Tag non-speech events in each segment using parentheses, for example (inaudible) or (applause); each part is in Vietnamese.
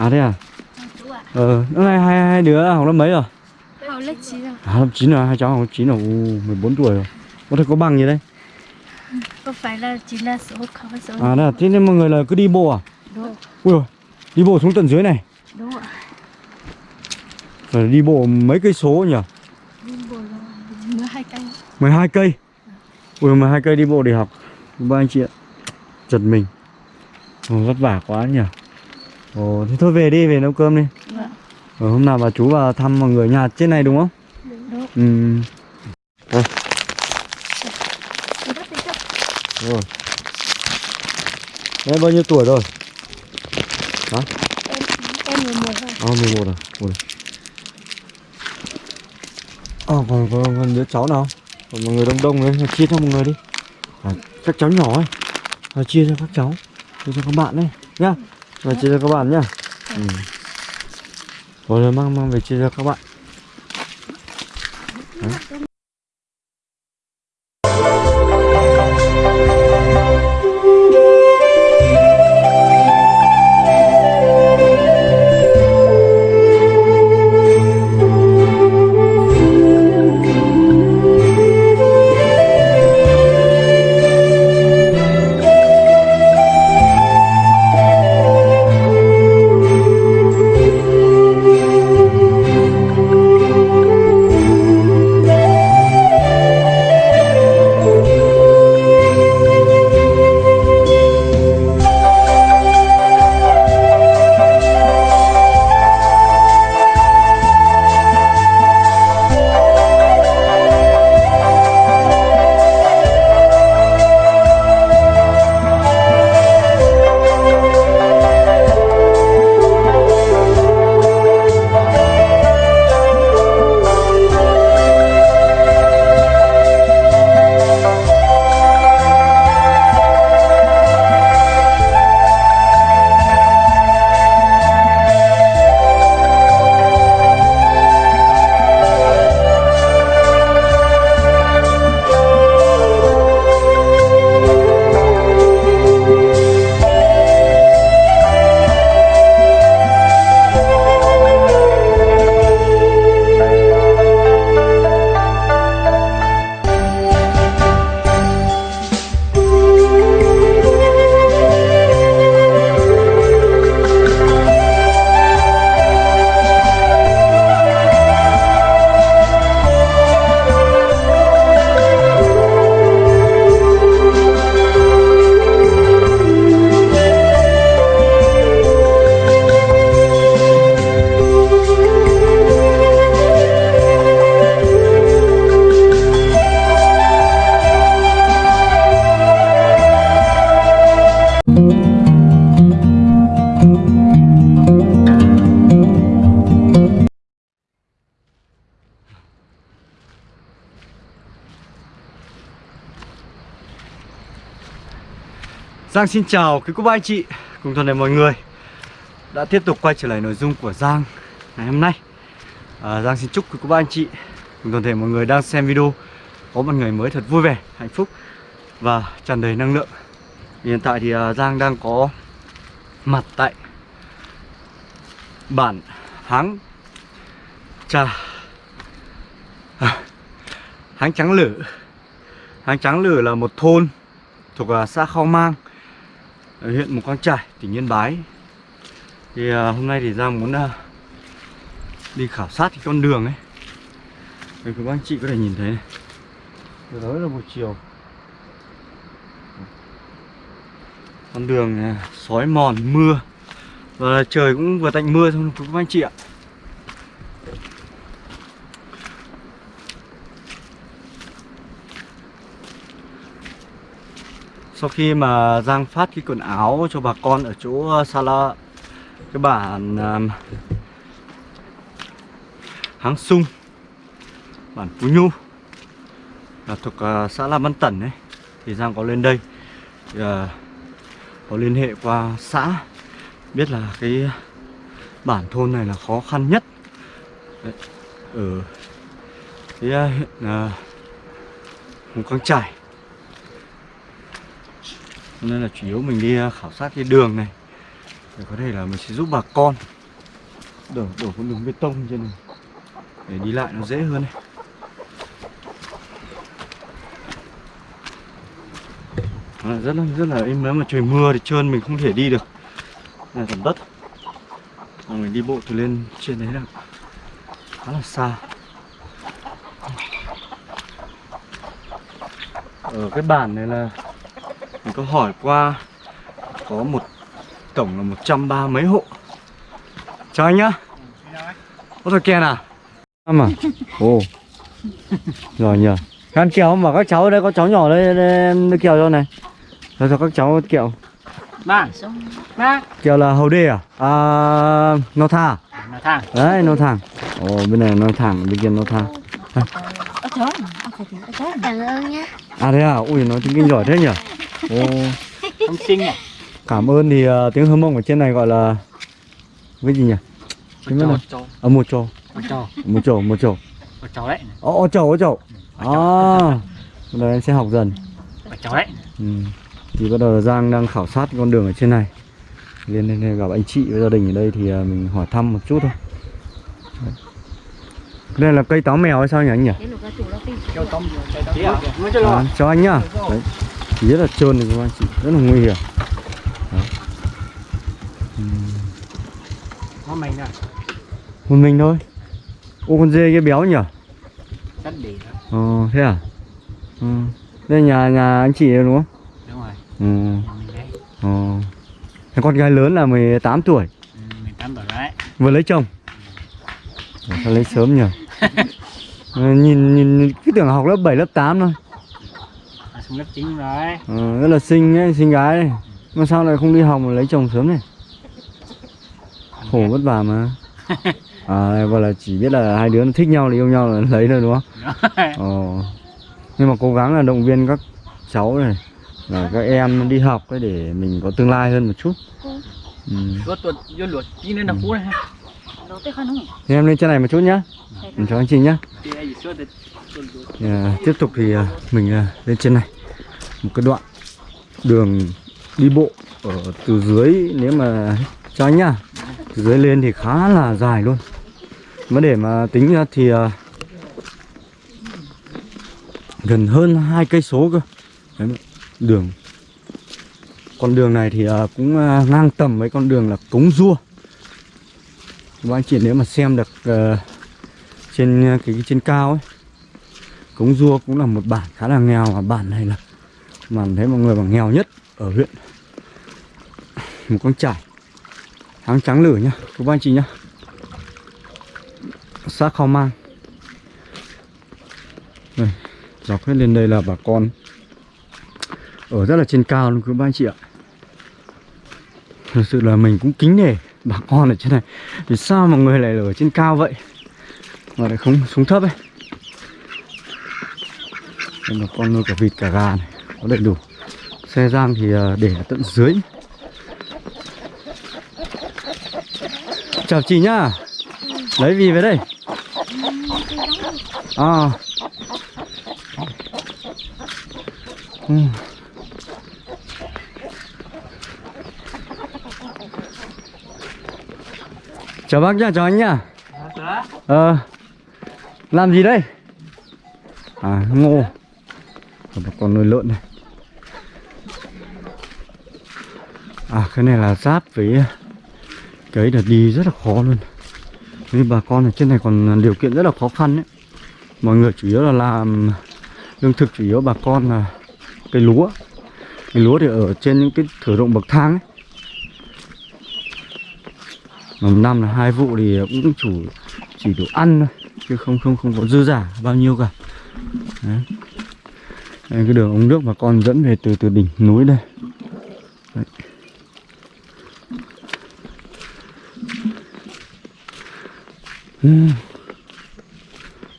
À thế à? À, Ờ, năm nay hai, hai đứa học lớp mấy rồi? Học lớp 9 rồi À, lớp 9 rồi, hai cháu học lớp 9 rồi, u 14 tuổi rồi. Có thể có bằng gì đây? Không phải là chỉ là số không phải số À, đây là, thế nên mọi người là cứ đi bộ à? Đúng Ui rồi, đi bộ xuống tận dưới này. Đúng ạ Phải đi bộ mấy cây số nhỉ? Đi bộ là 12 cây 12 cây. Ui 12 cây đi bộ để học. Ba anh chị ạ. Giật mình. Ồ, vất vả quá nhỉ. Ồ, thế thôi về đi, về nấu cơm đi. Vâng Ờ, hôm nào bà chú vào thăm mọi người nhà trên này đúng không? Đúng Ừ. Chắc rồi. Đấy bao nhiêu tuổi rồi? Em, em 11 rồi À, 11 rồi. Ui. À, còn, còn, còn đứa cháu nào? Còn mọi người đông đông đấy, chia cho mọi người đi. À, các cháu nhỏ ấy. À, chia cho các cháu. Chia cho các bạn đấy. Nhá. Và chia cho các bạn nhá. Ừ. Rồi, mang mang về chia cho các bạn. Giang xin chào quý cô bác anh chị cùng toàn thể mọi người. Đã tiếp tục quay trở lại nội dung của Giang ngày hôm nay. À, Giang xin chúc quý cô bác anh chị cùng toàn thể mọi người đang xem video có một ngày mới thật vui vẻ, hạnh phúc và tràn đầy năng lượng. Hiện tại thì à, Giang đang có mặt tại bản Háng Trà. À, Háng Trắng Lử. Háng Trắng Lử là một thôn thuộc à, xã Khao Mang ở huyện Mù Căng trải tỉnh Yên Bái. Thì à, hôm nay thì Giang muốn à, đi khảo sát cái con đường ấy. Đây các anh chị có thể nhìn thấy này. Từ đó là một chiều. Con đường à, sói mòn mưa. Và trời cũng vừa tạnh mưa thôi các anh chị ạ. Sau khi mà Giang phát cái quần áo cho bà con ở chỗ ờ, Sala Cái bản um, Háng Sung Bản Phú Nhu là thuộc uh, xã La Văn Tẩn ấy Thì Giang có lên đây thì, uh, Có liên hệ qua xã Biết là cái bản thôn này là khó khăn nhất. Đấy, Ở cái uh, huyện uh, Mù Căng Chải nên là chủ yếu mình đi à, khảo sát cái đường này. Để có thể là mình sẽ giúp bà con đổ đổ con đường bê tông trên này. Để đi lại nó dễ hơn này. À, rất là rất là im nếu mà trời mưa thì trơn mình không thể đi được. Này là đất. Mà mình đi bộ từ lên trên đấy là khá là xa. Ở cái bản này là mình có hỏi qua có một tổng là 130 mấy hộ. Chào anh nhá. Có thằng kèn à? Năm à? Ồ. Rồi nhờ. Ăn kẹo mà các cháu ở đây có cháu nhỏ đây, đây em đưa kẹo cho này. Rồi cho các cháu kẹo. Mang, Xong mang kẹo là hầu đê à? À nó tha Nó thang đấy nó thẳng ồ bên này nó thẳng bên kia nó tha Ở chỗ Ở phải thì ở chỗ Cảm ơn nhé à thế à? Ui nói tiếng kinh giỏi thế nhỉ ồ Không xinh à cảm ơn thì ờ, tiếng hâm mông ở trên này gọi là cái gì nhỉ trò, mà- trò, ở một trò một trò, một trò một trò một trò đấy ô trò ô trò à đây em sẽ học dần Một trò đấy ừ. thì bắt đầu là Giang đang khảo sát con đường ở trên này lên lên gặp anh chị với gia đình ở đây thì ờ, mình hỏi thăm một chút thôi Đấy. đây là cây táo mèo hay sao nhỉ anh nhỉ à? Cho à, anh nhá đấy rất là trơn này các anh chị rất là nguy hiểm. Ừm, Nó mày nè. Một mình thôi. Ô con dê kia béo nhỉ? Rất đó. Ờ thế à? Ừ. đây nhà nhà anh chị đúng không? Đúng rồi. Ừ. Mình ờ. Thế con gái lớn là 18 tuổi. Ừ, Mình tám tuổi đấy. Vừa lấy chồng. Ủa, sao lấy sớm nhỉ? (laughs) Ờ, nhìn nhìn cứ tưởng học lớp 7 lớp 8 thôi lớp 9 rồi. Ờ, rất là xinh ấy, xinh gái. Ấy. mà sao lại không đi học mà lấy chồng sớm này khổ vất vả mà. (laughs) À gọi là chỉ biết là hai đứa nó thích nhau thì yêu nhau là (laughs) lấy thôi đúng không? Ờ. nhưng mà cố gắng là động viên các cháu này và các em đi học ấy để mình có tương lai hơn một chút. Ừ. Là Thì em lên trên này một chút nhá. Mình chào anh chị nhá. Thì, à, tiếp tục thì à, mình à, lên trên này một cái đoạn đường đi bộ ở từ dưới nếu mà cho anh nhá từ dưới lên thì khá là dài luôn. Mà để mà tính ra thì uh, gần hơn hai cây số cơ. Đấy, đường. Con đường này thì uh, cũng uh, ngang tầm với con đường là cống rua. Các anh chị nếu mà xem được uh, trên cái, cái trên cao ấy Cống Rua cũng là một bản khá là nghèo và bản này là mà thấy mọi người mà nghèo nhất ở huyện. Một con trải tháng trắng lửa nhá các anh chị nhá. Xã Khao Mang. Đây, dọc hết lên đây là bà con ở rất là trên cao luôn các anh chị ạ. Thực sự là mình cũng kính nể bà con ở trên này. Vì sao mà người lại ở trên cao vậy? Mà lại không xuống thấp ấy. Đây là con nuôi cả vịt cả gà này có đầy đủ. Xe giang thì à, để ở tận dưới. Chào chị nhá. Lấy gì về đây? À. Ừ. chào bác nhá, chào anh nhá. Ờ. Làm gì đây? À ngô. Còn một con nuôi lợn này. À cái này là giáp với cái đợt là đi rất là khó luôn. Nên bà con ở trên này còn điều kiện rất là khó khăn đấy mọi người chủ yếu là làm lương thực chủ yếu bà con là cây lúa. Cây lúa thì ở trên những cái thửa ruộng bậc thang ấy. Một năm là hai vụ thì cũng chủ chỉ đủ ăn thôi chứ không không không có dư giả bao nhiêu cả. Đấy. Đây, cái đường ống nước mà con dẫn về từ từ đỉnh núi đây. Đấy. Ừ.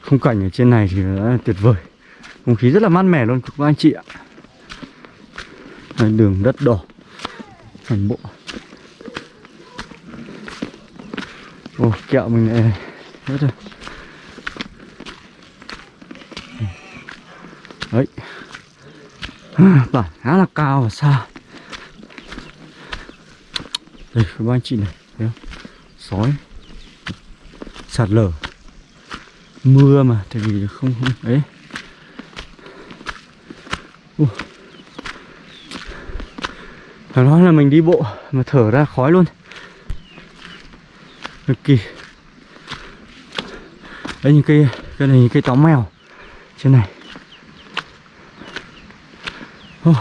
Khung cảnh ở trên này thì đã tuyệt vời. Không khí rất là mát mẻ luôn các anh chị ạ. Đường đất đỏ toàn bộ. Ồ, kẹo mình này hết rồi. Đấy. Bản khá là cao và xa. Đây các anh chị này thấy không? Sói sạt lở. Mưa mà tại vì không, không ấy. Ui. phải nói là mình đi bộ mà thở ra khói luôn. Cực kỳ. Đấy những cây cây này những cây táo mèo trên này. Oh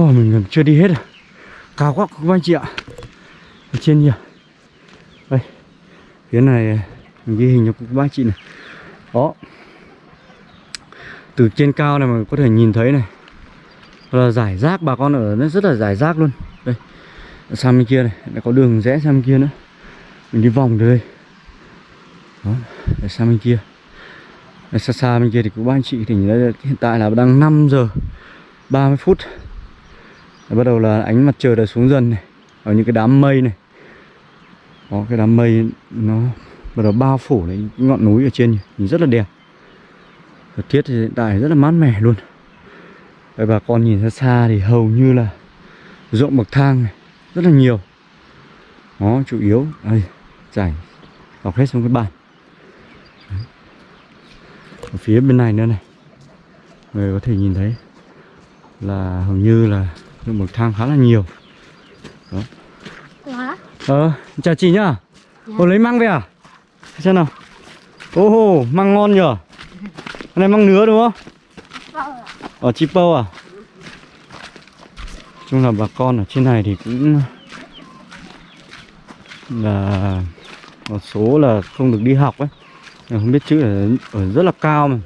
oh mình còn chưa đi hết à. Cao quá các anh chị ạ. Ở trên nhiều phía này, mình ghi hình cho các bác chị này. Đó. Từ trên cao này mà có thể nhìn thấy này. Là giải rác, bà con ở nó rất là giải rác luôn. Đây, sang bên kia này, lại có đường rẽ sang bên kia nữa. Mình đi vòng từ đây. Đó để sang bên kia. Để xa xa bên kia thì các bác anh chị thì nhìn thấy hiện tại là đang 5 giờ 30 phút. Để bắt đầu là ánh mặt trời đã xuống dần này. Ở những cái đám mây này có cái đám mây nó bắt đầu bao phủ lấy ngọn núi ở trên nhìn rất là đẹp. Thời tiết thì hiện tại rất là mát mẻ luôn. Đấy, bà con nhìn ra xa thì hầu như là ruộng bậc thang này rất là nhiều. Nó chủ yếu đây chảy dọc hết xuống cái bàn. Đấy. ở phía bên này nữa này người có thể nhìn thấy là hầu như là ruộng bậc thang khá là nhiều. Quá. ờ chào chị nhá. Ồ lấy măng về à? Xem nào. Ô hô, măng ngon nhở? Cái này măng nứa đúng không? Ờ, ở chi pâu à? Chung là bà con ở trên này thì cũng là một số là không được đi học ấy. Không biết chữ ở rất là cao mà.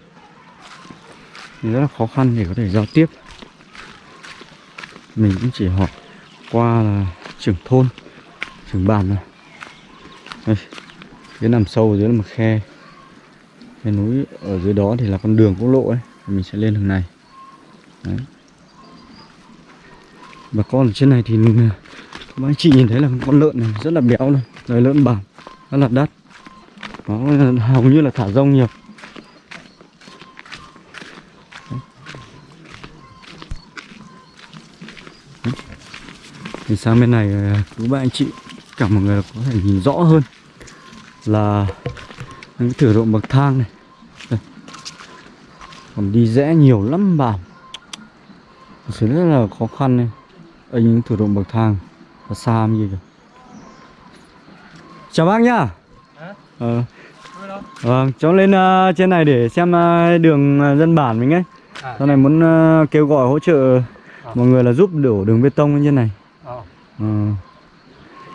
Thì rất là khó khăn để có thể giao tiếp. Mình cũng chỉ học qua là trưởng thôn trưởng bản này. Đây cái nằm sâu dưới là một khe. Cái núi ở dưới đó thì là con đường quốc lộ ấy. Mình sẽ lên đường này. Đấy. bà con ở trên này thì các anh chị nhìn thấy là con lợn này rất là béo luôn. Rồi lợn bản rất là đắt. Nó hầu như là thả rông nhiều. Đấy. Đấy. thì sang bên này ờ, các bạn anh chị cả mọi người có thể nhìn rõ hơn là những cái thửa ruộng bậc thang này. Đây. còn đi rẽ nhiều lắm bạn sự rất là khó khăn này ở những thửa ruộng bậc thang ở xa như kìa chào bác nhá. Ờ. Vâng cháu lên ờ, trên này để xem ờ, đường ờ, dân bản mình ấy. À, sau này muốn ờ, kêu gọi hỗ trợ mọi người là giúp đổ đường bê tông lên trên này. Ờ. Ờ.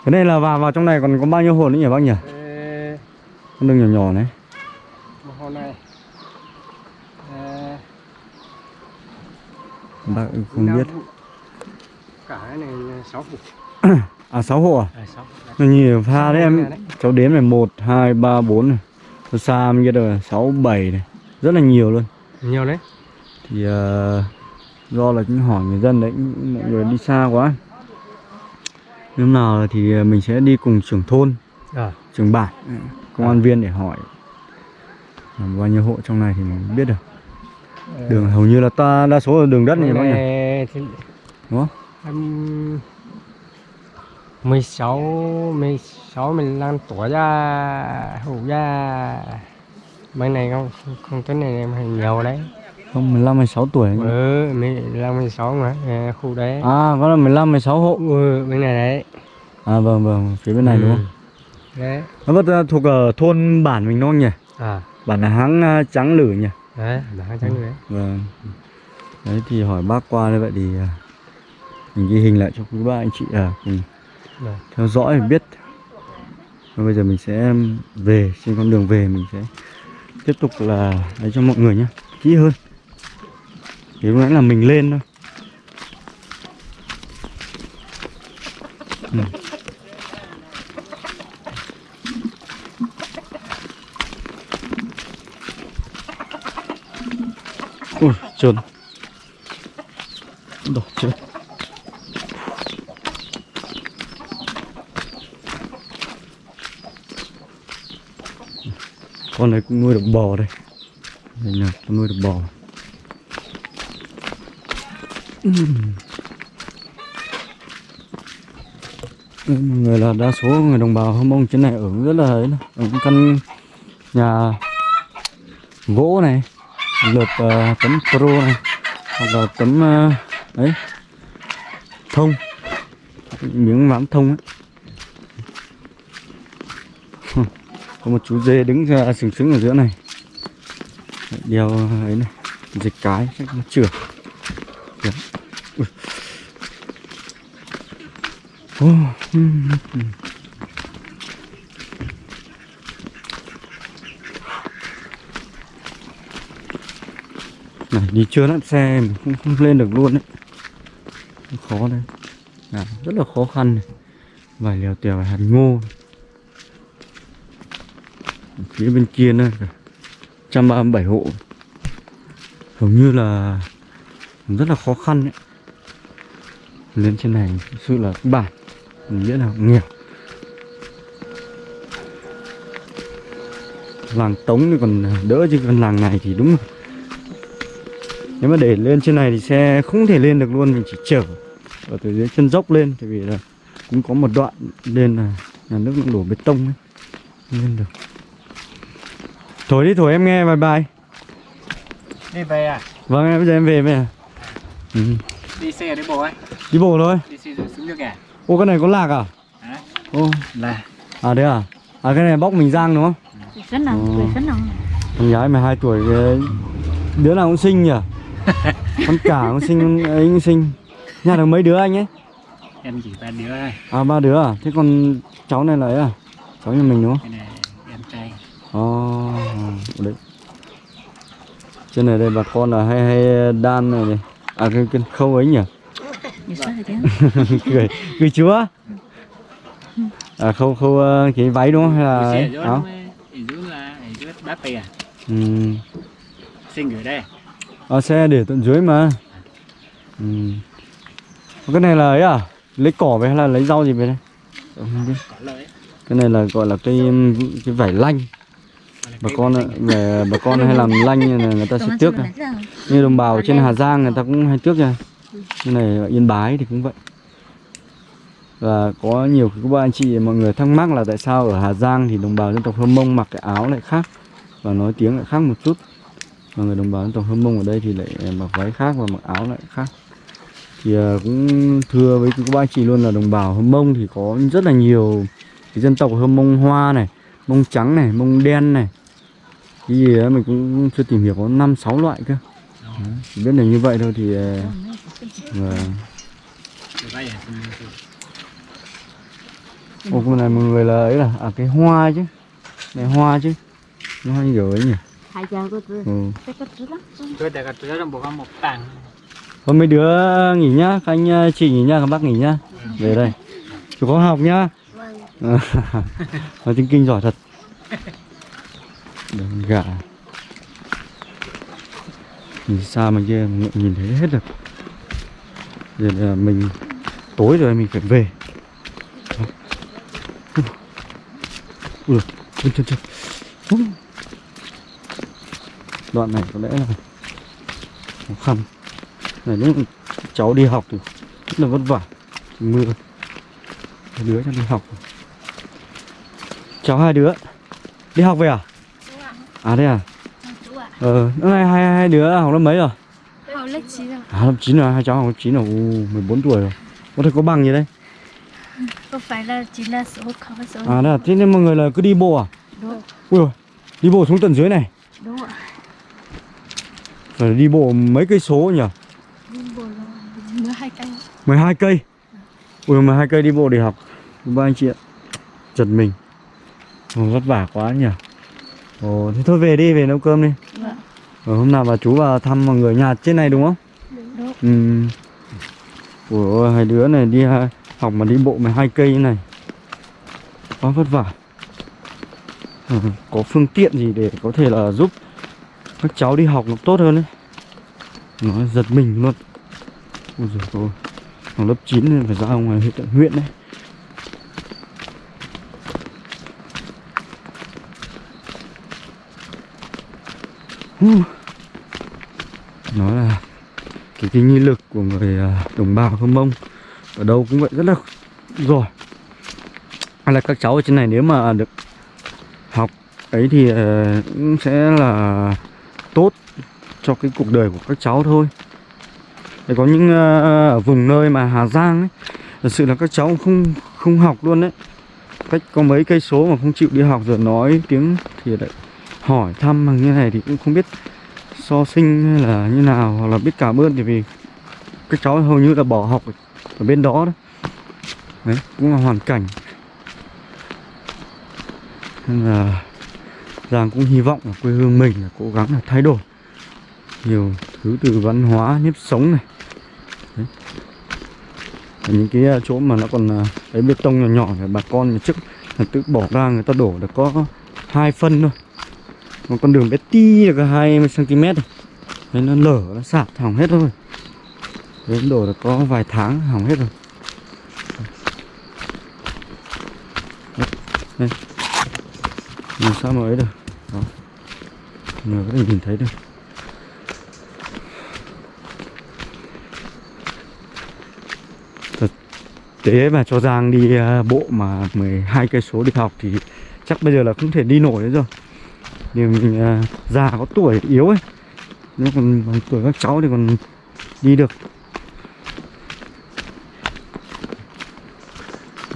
cái này là vào vào trong này còn có bao nhiêu hộ nữa nhỉ bác nhỉ? Ê, con đường nhỏ nhỏ này. một hôm nay Ê, bác không biết. cả cái này sáu vụ. (coughs) À 6 hộ à? À, sáu Nó nhiều pha đấy Sáu em. hộ đấy. cháu đếm này một hai ba bốn này. Xa bên kia rồi sáu bảy này. Rất là nhiều luôn. Nhiều đấy. Thì ờ, do là cũng hỏi người dân đấy mọi người đi xa quá nếu nào thì mình sẽ đi cùng trưởng thôn à, trưởng bản công an viên để hỏi là bao nhiêu hộ trong này thì mình biết được. Đường hầu như là ta đa số là đường đất này bác nhỉ? Thì đúng không? Em 16 16 15 tuổi ra hủ ra. Bên này không không, tính này em nhiều đấy không 15 16 tuổi ấy. ừ 15 16 mà à, khu đấy. À có là 15 16 hộ. Ừ, bên này đấy. À vâng vâng phía bên này đúng không? Ừ. đấy. Nó vẫn là thuộc ở thôn bản mình đúng không nhỉ? À. Bản là háng à, trắng lử nhỉ? Đấy đã trắng đấy. Vâng. Đấy thì hỏi bác qua như vậy thì à, mình ghi hình lại cho quý ba anh chị à cùng Rồi. theo dõi để biết. Và bây giờ mình sẽ về trên con đường về mình sẽ tiếp tục là lấy cho mọi người nhé kỹ hơn thì lúc nãy là mình lên thôi. Ừ. ui, trơn. Đổ trơn. Con này cũng nuôi được bò đây. Đây nè nuôi được bò. Mọi người là đa số người đồng bào Hâm Mông trên này ở rất là ấy ở căn nhà gỗ này lợp uh, tấm pro này hoặc là tấm uh, ấy thông miếng ván thông ấy. Có một chú dê đứng ra sừng sững ở giữa này. Đeo ấy này dịch cái chắc nó chửa Dạ. Kìa. Này đi chưa lắm xe mình không, không lên được luôn đấy. Khó đấy. À, rất là khó khăn này. vài lèo tèo vài hạt ngô. Phía bên kia nữa 137 hộ. Hầu như là rất là khó khăn đấy lên trên này thực sự là bản biết là nghèo làng tống thì còn đỡ chứ còn làng này thì đúng rồi. Nếu mà để lên trên này thì xe không thể lên được luôn mình chỉ chở ở từ dưới chân dốc lên tại vì là cũng có một đoạn lên là nhà nước cũng đổ bê tông ấy lên được. Thổi đi thổi em nghe bye bye đi về à? Vâng em bây giờ em về mẹ ừ. đi xe đi bộ ấy. Đi bộ thôi. Đi xe rồi xuống nước à? Ô cái này có lạc à? Hả? ô. Là. À đấy à? À cái này bóc mình giang đúng không? Quỷ rất nào, Ồ. quỷ rất nào. Con gái 12 tuổi cái- Đứa nào cũng xinh nhỉ? (laughs) Con cả cũng xinh ấy cũng xinh. Nhà được mấy đứa anh ấy? Em chỉ ba đứa thôi. À ba đứa à? Thế còn cháu này là ấy à? Cháu nhà mình đúng không? Cái này em trai. Ồ đấy. Trên này đây bà con là hay hay đan này này À cái, cái khâu ấy nhỉ? Cười cười (laughs) chúa? À khâu khâu ờ, cái váy đúng không? Hay là áo ở dưới là ở dưới bát bì à ừ. xin gửi đây. À, xe để tận dưới mà. Ừ. cái này là ấy à? Lấy cỏ về hay là lấy rau gì về đây? Không biết. cái này là gọi là cái cái vải lanh bà con về bà con hay làm lanh này người ta sẽ tước này. như đồng bào trên Hà Giang người ta cũng hay tước ra như này ở Yên Bái thì cũng vậy. Và có nhiều các bạn anh chị mọi người thắc mắc là tại sao ở Hà Giang thì đồng bào dân tộc Hơ Mông mặc cái áo lại khác và nói tiếng lại khác một chút. Và người đồng bào dân tộc Hơ Mông ở đây thì lại mặc váy khác và mặc áo lại khác. Thì à, cũng thưa với các bạn anh chị luôn là đồng bào Hơ Mông thì có rất là nhiều cái dân tộc Hơ Mông Hoa này Mông trắng này Mông đen này cái gì đó mình cũng chưa tìm hiểu có năm sáu loại cơ. Đấy, chỉ biết là như vậy thôi thì à, và. Ô con này mọi người là ấy là à cái hoa chứ. Này hoa chứ. Nó hoa kiểu ấy nhỉ? Ừ. Thôi mấy đứa nghỉ nhá các anh ờ, chị nghỉ nhá các bác nghỉ nhá. Về đây. Chú có học nhá. Vâng. (laughs) nói tiếng kinh giỏi thật Đừng gà. Nhìn xa mà kia mình nhìn thấy hết được giờ là mình, tối rồi mình phải về. Ui. Chân chân chân đoạn này có lẽ là khó khăn. Này, nếu cháu đi học thì rất là vất vả mưa. Hai đứa cháu đi học. Cháu hai đứa, đi học về à? À đây à ờ năm nay hai hai đứa học lớp mấy rồi Học lớp 9 rồi. à lớp 9 rồi hai cháu học lớp 9 rồi u 14 tuổi rồi có thể có bằng gì đây Có phải là chỉ là số khảo số. à đây à thế nên mọi người là cứ đi bộ à Đúng. ui rồi đi bộ xuống tận dưới này Đúng ạ. phải đi bộ mấy cây số nhỉ Đúng rồi. 12 cây. 12 cây ui 12 cây đi bộ để học ba anh chị ạ giật mình Ồ, vất vả quá nhỉ Ồ, thế thôi về đi về nấu cơm đi. Vâng. Ờ, hôm nào bà chú vào thăm mọi người nhà trên này đúng không? Đúng. Ừ. Ủa ôi, hai đứa này đi ha- học mà đi bộ 12 cây như này. Quá vất vả. Ừ, Có phương tiện gì để có thể là giúp các cháu đi học nó tốt hơn đấy Nó giật mình luôn. Ôi giời ơi Học lớp 9 nên phải ra ngoài huyện huyện đấy nó là cái cái nghi lực của người à, đồng bào Hơ Mông ở đâu cũng vậy, rất là giỏi. Hay là các cháu ở trên này nếu mà được học ấy thì à, cũng sẽ là tốt cho cái cuộc đời của các cháu thôi. Để có những à, ở vùng nơi mà Hà Giang ấy, thật sự là các cháu không không học luôn đấy. Cách có mấy cây số mà không chịu đi học rồi nói tiếng thì lại hỏi thăm bằng như này thì cũng không biết so sinh hay là như nào hoặc là biết cảm ơn thì vì các cháu hầu như là bỏ học ở bên đó đấy đấy cũng là hoàn cảnh. Nên là Giang cũng hy vọng là quê hương mình là cố gắng là thay đổi nhiều thứ từ văn hóa nếp sống này. Đấy. Những cái à, chỗ mà nó còn à, bê tông nhỏ nhỏ thì bà con trước là tự bỏ ra người ta đổ được có hai phân thôi một con đường bé ti được 20 cm này. Đấy nó lở, nó sạt hỏng hết rồi. Đấy đổ được có vài tháng hỏng hết rồi. Đây. Làm sao mà ấy được. Đó. Người có thể nhìn thấy được. Thực tế mà cho Giang đi à, bộ mà 12 cây số đi học thì chắc bây giờ là không thể đi nổi nữa rồi vì mình à, già có tuổi yếu ấy. Nếu còn bằng tuổi các cháu thì còn đi được.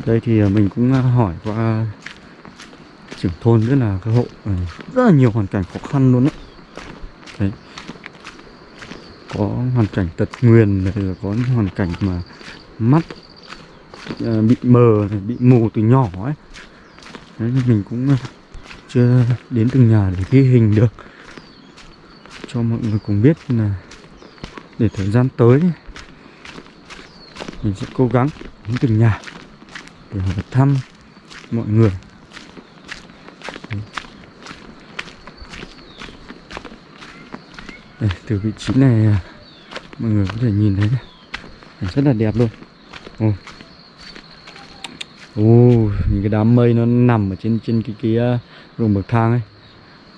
Đây thì à, mình cũng à, hỏi qua trưởng thôn rất là cái hộ ừ, rất là nhiều hoàn cảnh khó khăn luôn đấy đấy. Có hoàn cảnh tật nguyền này, rồi có những hoàn cảnh mà mắt bị mờ bị mù từ nhỏ ấy. Đấy, mình cũng chưa đến từng nhà để ghi hình được. Cho mọi người cùng biết là để thời gian tới mình sẽ cố gắng đến từng nhà để hỏi thăm mọi người. Đây, từ vị trí này à, mọi người có thể nhìn thấy này. Rất là đẹp luôn. Ồ. Ồ, những cái đám mây nó nằm ở trên trên cái cái ruộng bậc thang ấy.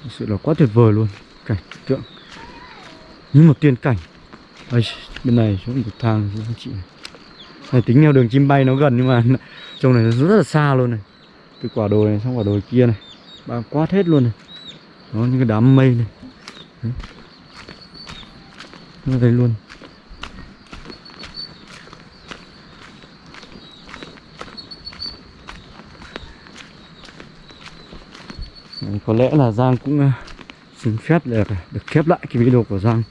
Thực sự là quá tuyệt vời luôn. Cảnh tượng. Như một tiên cảnh. Ây, Bên này xuống bậc thang các anh chị này. này tính theo đường chim bay nó gần nhưng mà (laughs) trông này nó rất là xa luôn này. Từ quả đồi này sang quả đồi kia này. Bao quát hết luôn này. Nó những cái đám mây này. Đấy. nó đây luôn. Đấy, có lẽ là Giang cũng uh, xin phép để được khép lại cái video của Giang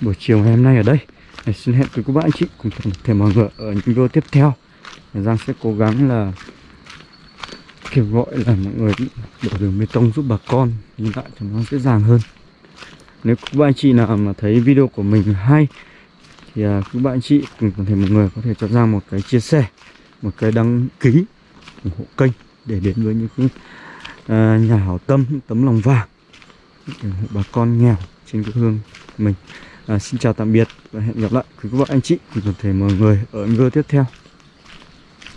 buổi chiều ngày hôm nay ở đây. Đấy, xin hẹn với các bạn anh chị cùng toàn thể mọi người ở những video tiếp theo. Giang sẽ cố gắng là kêu gọi là mọi người đổ đường bê tông giúp bà con đi lại cho nó dễ dàng hơn. Nếu các bạn anh chị nào mà thấy video của mình hay thì à, các bạn anh chị cùng toàn thể mọi người có thể cho ra một cái chia sẻ một cái đăng ký ủng hộ kênh để đến với những cái à, nhà hảo tâm những tấm lòng vàng. Ừ, bà con nghèo trên quê hương mình. À, xin chào tạm biệt và hẹn gặp lại quý các bạn anh chị. Cùng toàn thể mọi người ở video tiếp theo.